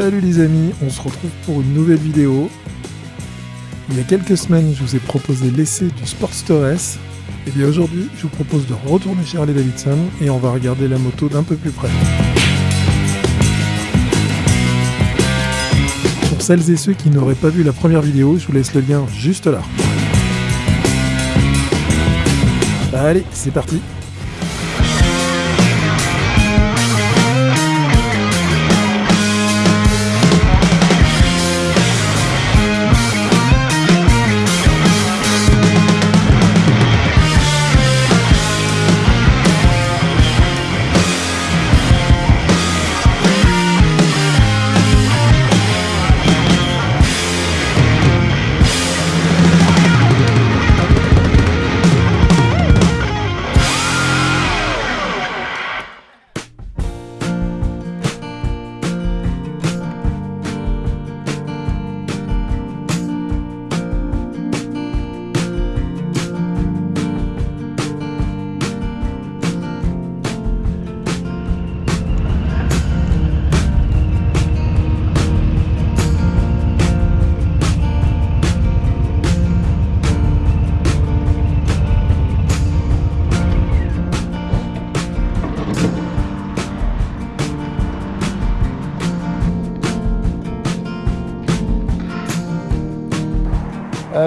Salut les amis, on se retrouve pour une nouvelle vidéo. Il y a quelques semaines, je vous ai proposé l'essai du Sportster. Et bien aujourd'hui, je vous propose de retourner chez Harley Davidson et on va regarder la moto d'un peu plus près. Pour celles et ceux qui n'auraient pas vu la première vidéo, je vous laisse le lien juste là. Allez, c'est parti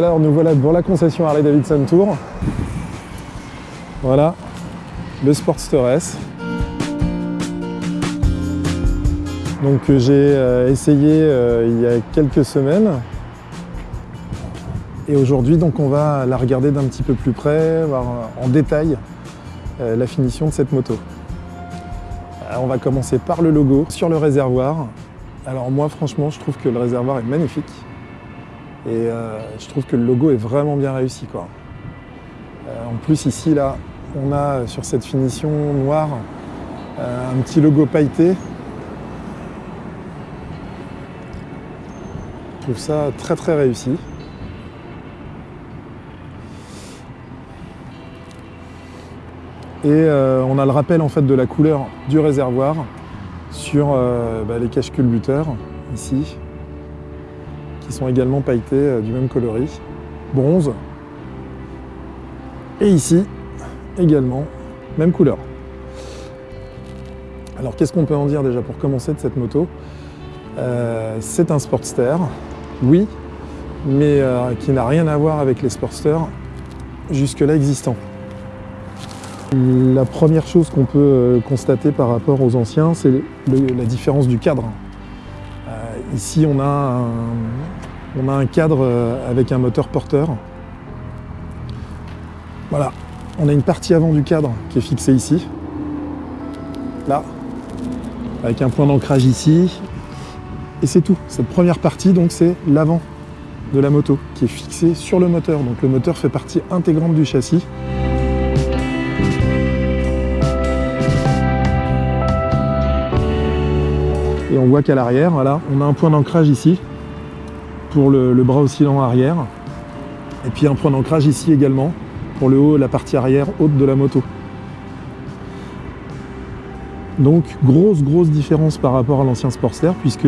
Alors nous voilà devant la concession Harley Davidson Tour. Voilà, le Sportster S. Donc que j'ai euh, essayé euh, il y a quelques semaines. Et aujourd'hui donc on va la regarder d'un petit peu plus près, voir en détail euh, la finition de cette moto. On va commencer par le logo sur le réservoir. Alors moi franchement je trouve que le réservoir est magnifique. Et euh, je trouve que le logo est vraiment bien réussi. Quoi. Euh, en plus ici, là, on a sur cette finition noire euh, un petit logo pailleté. Je trouve ça très très réussi. Et on a le rappel en fait de la couleur du réservoir sur bah, les caches culbuteurs ici sont également pailletés euh, du même coloris, bronze. Et ici, également, même couleur. Alors qu'est-ce qu'on peut en dire déjà pour commencer de cette moto? Euh, C'est un Sportster, oui, mais euh, qui n'a rien à voir avec les Sportsters jusque-là existants. La première chose qu'on peut constater par rapport aux anciens, c'est la différence du cadre. ici, on a un, on a un cadre euh, avec un moteur porteur. Voilà, on a une partie avant du cadre qui est fixée ici. Là, avec un point d'ancrage ici. Et c'est tout. Cette première partie, donc, c'est l'avant de la moto qui est fixé sur le moteur. Donc le moteur fait partie intégrante du châssis. Et on voit qu'à l'arrière, on a un point d'ancrage ici pour le, bras oscillant arrière. Et puis un point d'ancrage ici également pour le haut, la partie arrière haute de la moto. Donc grosse grosse différence par rapport à l'ancien Sportster puisque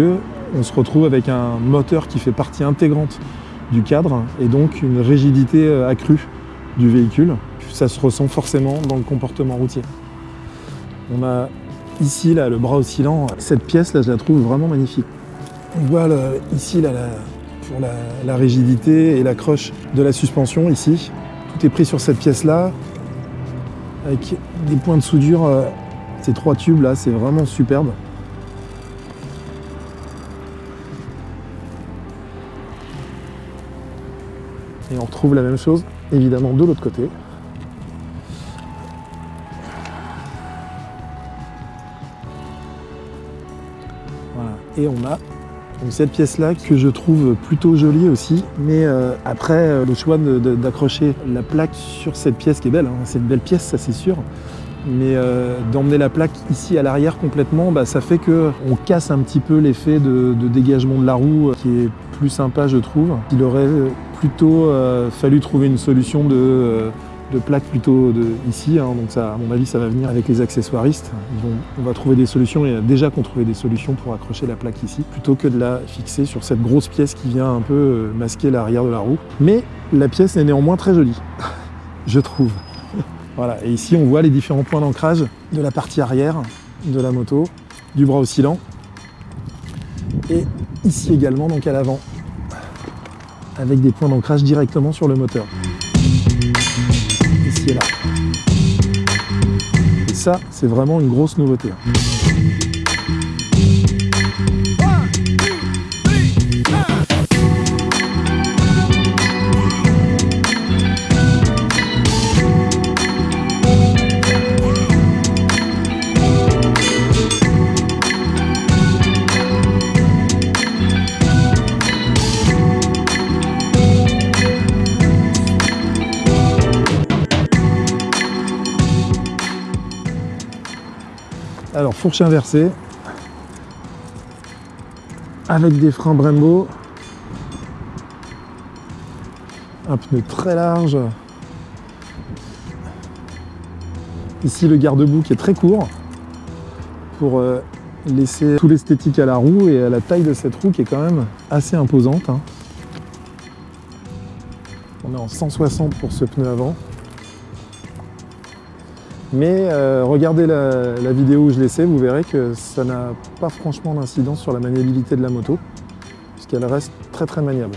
on se retrouve avec un moteur qui fait partie intégrante du cadre et donc une rigidité euh, accrue du véhicule. Ça se ressent forcément dans le comportement routier. On a ici là, le bras oscillant, cette pièce là je la trouve vraiment magnifique. On voit ici là, la, la, rigidité et l'accroche de la suspension ici. Tout est pris sur cette pièce-là, avec des points de soudure. Euh, ces trois tubes là, c'est vraiment superbe. Et on retrouve la même chose, évidemment, de l'autre côté. Voilà. Et on a cette pièce-là que je trouve plutôt jolie aussi, mais euh, après euh, le choix d'accrocher la plaque sur cette pièce qui est belle, hein, c'est une belle pièce ça c'est sûr, mais euh, d'emmener la plaque ici à l'arrière complètement, bah, ça fait qu'on casse un petit peu l'effet de, dégagement de la roue qui est plus sympa je trouve. Il aurait plutôt fallu trouver une solution de, de plaques plutôt de ici, hein, donc ça, à mon avis ça va venir avec les accessoiristes. on va trouver des solutions, et déjà qu'on trouvait des solutions pour accrocher la plaque ici, plutôt que de la fixer sur cette grosse pièce qui vient un peu euh, masquer l'arrière de la roue. Mais la pièce est néanmoins très jolie, je trouve. voilà, et ici on voit les différents points d'ancrage de la partie arrière de la moto, du bras oscillant, et ici également donc à l'avant, avec des points d'ancrage directement sur le moteur ça, c'est vraiment une grosse nouveauté. Fourche inversée avec des freins Brembo, un pneu très large. Ici le garde-boue qui est très court pour euh, laisser tout l'esthétique à la roue et à la taille de cette roue qui est quand même assez imposante. Hein. On est en 160 pour ce pneu avant. Mais euh, regardez la, vidéo où je l'essaie, vous verrez que ça n'a pas franchement d'incidence sur la maniabilité de la moto, puisqu'elle reste très très maniable.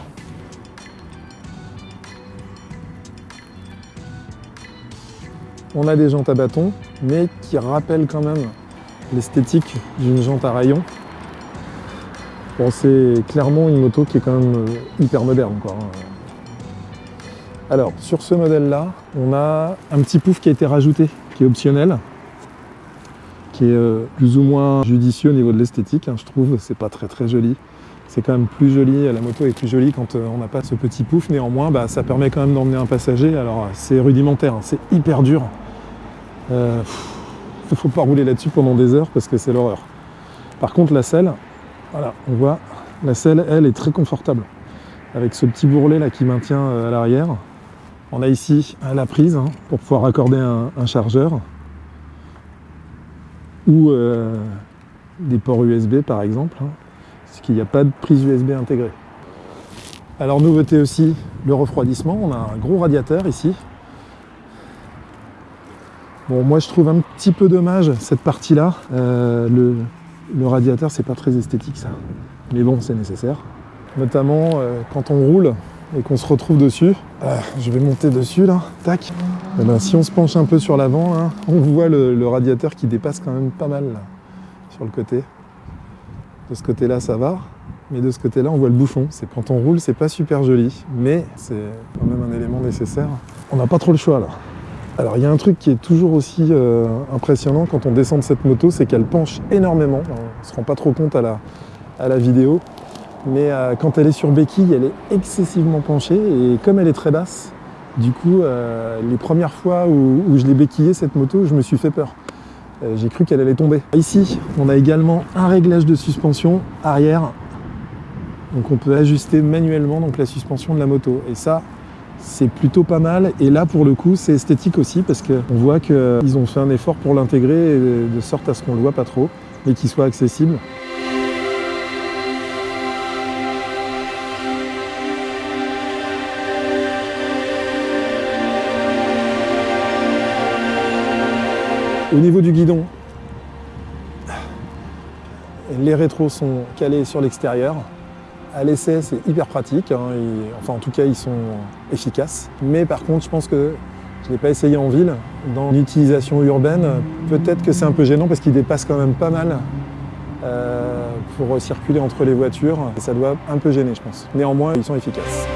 On a des jantes à bâton, mais qui rappellent quand même l'esthétique d'une jante à rayon. Bon, c'est clairement une moto qui est quand même euh, hyper moderne. Hein. Alors, sur ce modèle-là, on a un petit pouf qui a été rajouté qui est optionnel, qui est euh, plus ou moins judicieux au niveau de l'esthétique, hein, je trouve. C'est pas très très joli. C'est quand même plus joli, la moto est plus jolie quand euh, on n'a pas ce petit pouf. Néanmoins, bah, ça permet quand même d'emmener un passager. Alors c'est rudimentaire, hein, c'est hyper dur. Il euh, ne faut pas rouler là-dessus pendant des heures parce que c'est l'horreur. Par contre, la selle, voilà, on voit, la selle, elle, est très confortable. Avec ce petit bourrelet là qui maintient à l'arrière. On a ici la prise hein, pour pouvoir accorder un, chargeur ou euh, des ports USB par exemple, hein, parce qu'il n'y a pas de prise USB intégrée. Alors nouveauté aussi, le refroidissement, on a un gros radiateur ici. Bon moi je trouve un petit peu dommage cette partie-là, euh, le, le, radiateur c'est pas très esthétique ça, mais bon c'est nécessaire. Notamment euh, quand on roule, et qu'on se retrouve dessus. Ah, je vais monter dessus là, tac. Eh ben, si on se penche un peu sur l'avant, on voit le, radiateur qui dépasse quand même pas mal sur le côté. De ce côté-là, ça va, mais de ce côté-là, on voit le bouchon. C'est quand on roule, c'est pas super joli, mais c'est quand même un élément nécessaire. On n'a pas trop le choix là. Alors il y a un truc qui est toujours aussi euh, impressionnant quand on descend de cette moto, c'est qu'elle penche énormément. On ne se rend pas trop compte à la vidéo, mais euh, quand elle est sur béquille, elle est excessivement penchée et comme elle est très basse, du coup, euh, les premières fois où, je l'ai béquillée cette moto, je me suis fait peur. Euh, j'ai cru qu'elle allait tomber. Ici, on a également un réglage de suspension arrière. Donc on peut ajuster manuellement donc, la suspension de la moto. Et ça, c'est plutôt pas mal. Et là, pour le coup, c'est esthétique aussi parce qu'on voit qu'ils ont fait un effort pour l'intégrer de sorte à ce qu'on ne le voit pas trop et qu'il soit accessible. Au niveau du guidon, les rétros sont calés sur l'extérieur. À l'essai, c'est hyper pratique. Hein, enfin, en tout cas, ils sont efficaces. Mais par contre, je pense que je ne l'ai pas essayé en ville. Dans l'utilisation urbaine, peut-être que c'est un peu gênant parce qu'ils dépassent quand même pas mal euh, pour circuler entre les voitures. Et ça doit un peu gêner, je pense. Néanmoins, ils sont efficaces.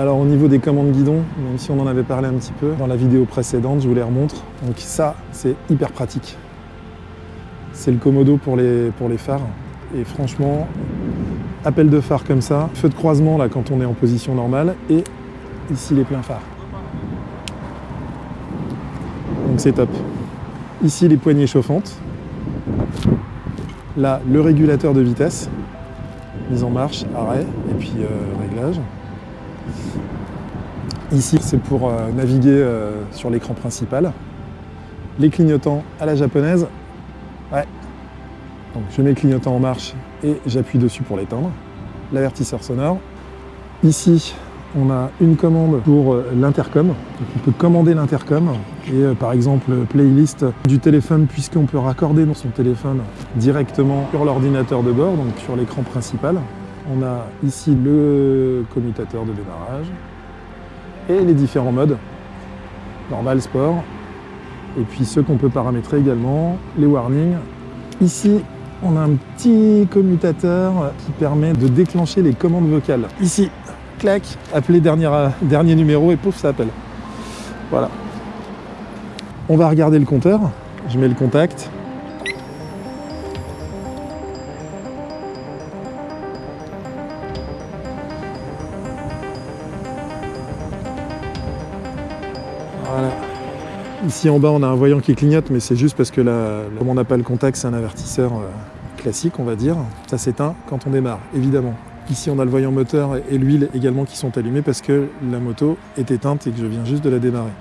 Alors au niveau des commandes guidon, même si on en avait parlé un petit peu dans la vidéo précédente, je vous les remontre. Donc ça, c'est hyper pratique. C'est le les, pour les phares. Et franchement, appel de phare comme ça, feu de croisement là quand on est en position normale, et ici les pleins phares. Donc c'est top. Ici les poignées chauffantes. Là, le régulateur de vitesse. mise en marche, arrêt, et puis euh, réglage. Ici, c'est pour euh, naviguer euh, sur l'écran principal. Les clignotants à la japonaise. Ouais. Donc je mets le clignotant en marche et j'appuie dessus pour l'éteindre. L'avertisseur sonore. Ici, on a une commande pour euh, l'intercom. On peut commander l'intercom et par exemple playlist du téléphone puisqu'on peut raccorder dans son téléphone directement sur l'ordinateur de bord, donc sur l'écran principal. On a ici le commutateur de démarrage et les différents modes. Normal, sport. Et puis ceux qu'on peut paramétrer également, les warnings. Ici, on a un petit commutateur qui permet de déclencher les commandes vocales. Ici, clac, appeler dernier, dernier numéro et pouf, ça appelle. Voilà. On va regarder le compteur. Je mets le contact. Voilà. Ici en bas, on a un voyant qui clignote, mais c'est juste parce que là, comme on n'a pas le contact, c'est un avertisseur euh, classique, on va dire. Ça s'éteint quand on démarre, évidemment. Ici, on a le voyant moteur et l'huile également qui sont allumés parce que la moto est éteinte et que je viens juste de la démarrer.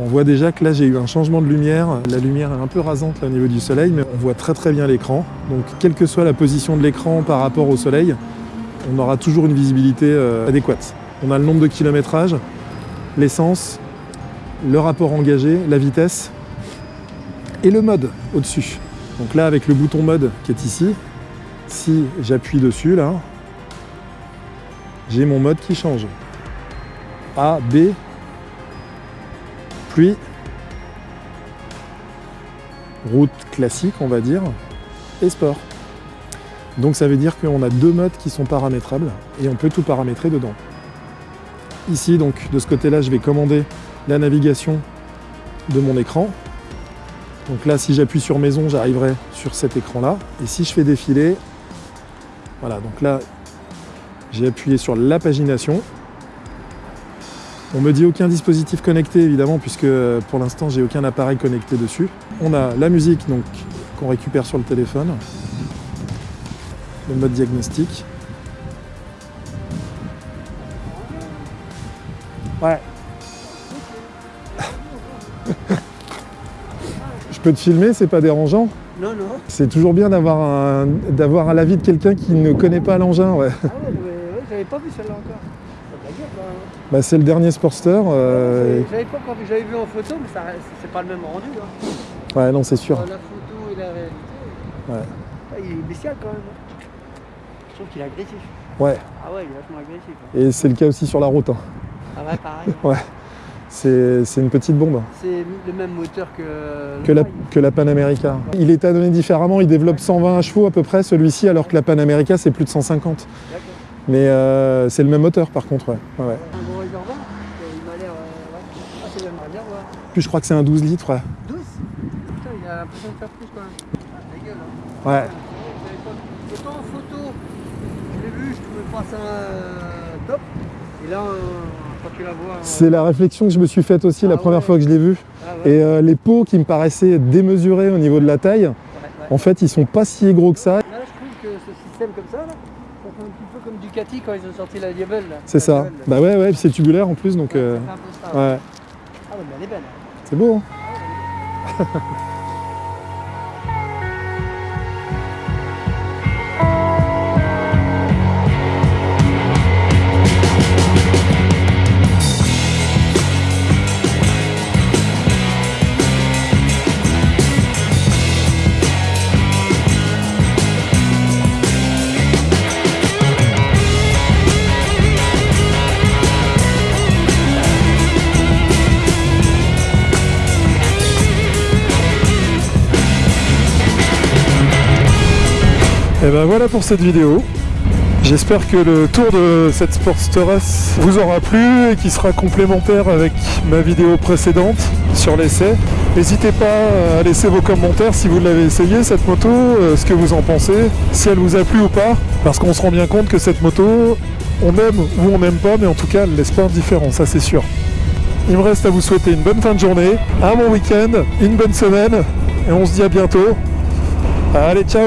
On voit déjà que là, j'ai eu un changement de lumière. La lumière est un peu rasante au niveau du soleil, mais on voit très très bien l'écran. Donc, quelle que soit la position de l'écran par rapport au soleil, on aura toujours une visibilité euh, adéquate. On a le nombre de kilométrage, l'essence, le rapport engagé, la vitesse et le mode au-dessus. Donc là, avec le bouton mode qui est ici, si j'appuie dessus, là, j'ai mon mode qui change. A, B, pluie, route classique, on va dire, et sport. Donc ça veut dire qu'on a deux modes qui sont paramétrables et on peut tout paramétrer dedans. Ici, donc, de ce côté-là, je vais commander la navigation de mon écran. Donc là, si j'appuie sur maison, j'arriverai sur cet écran-là. Et si je fais défiler, voilà, donc là, j'ai appuyé sur la pagination. On me dit aucun dispositif connecté, évidemment, puisque euh, pour l'instant, j'ai aucun appareil connecté dessus. On a la musique donc qu'on récupère sur le téléphone, le mode diagnostic. Ouais, peux te filmer, c'est pas dérangeant Non, non. C'est toujours bien d'avoir un, d'avoir l'avis de quelqu'un qui ne connaît pas l'engin. Ouais. Ah ouais, mais, ouais, j'avais pas vu celle-là encore. Là. Bah, c'est le dernier Sportster. euh, J'avais pas encore vu, j'avais vu en photo, mais c'est pas le même rendu. Hein. Ouais, non, c'est sûr. La photo et la réalité. Ouais. Ah, il est bestial quand même. hein. Je trouve qu'il est agressif. Ouais. Ah ouais, il est vachement agressif. hein. Et c'est le cas aussi sur la route. hein. Ah ouais, pareil. Ouais. C'est, une petite bombe C'est le même moteur que, la, que la Panamérica. Il est adonné différemment, il développe 120 chevaux à peu près celui-ci, alors que la Panamérica c'est plus de 150. D'accord. Mais euh, c'est le même moteur par contre, ouais. ouais, ouais. Un gros réservoir Il m'a l'air. euh, ouais. Ah, c'est le même réservoir. Puis je crois que c'est un 12 litres, ouais. 12 Putain, il a l'impression de faire plus quand même. Ah, la gueule, hein. Ouais. Autant en photo, je l'ai vu, je trouvais pas ça euh, top. Et là, euh, la euh, C'est la réflexion que je me suis faite aussi la Ah première ouais. fois que je l'ai vu. ah ouais, Et euh, les pots qui me paraissaient démesurés au niveau de la taille, ouais, en fait ils sont pas si gros que ça. Là, je trouve que ce système comme ça, là, ça fait un petit peu comme Ducati quand ils ont sorti la Diabel. là. C'est La ça. Diabel, là. Bah ouais, ouais, c'est tubulaire en plus, donc Ouais, euh, ça fait un peu ça. ouais. Ah ouais, mais elle est belle. hein. c'est beau. hein. Et ben voilà pour cette vidéo. J'espère que le tour de cette Sportster S vous aura plu et qu'il sera complémentaire avec ma vidéo précédente sur l'essai. N'hésitez pas à laisser vos commentaires si vous l'avez essayé cette moto, euh, ce que vous en pensez, si elle vous a plu ou pas, parce qu'on se rend bien compte que cette moto, on aime ou on n'aime pas, mais en tout cas elle laisse pas indifférent, ça c'est sûr. Il me reste à vous souhaiter une bonne fin de journée, un bon week-end, une bonne semaine, et on se dit à bientôt. Allez, ciao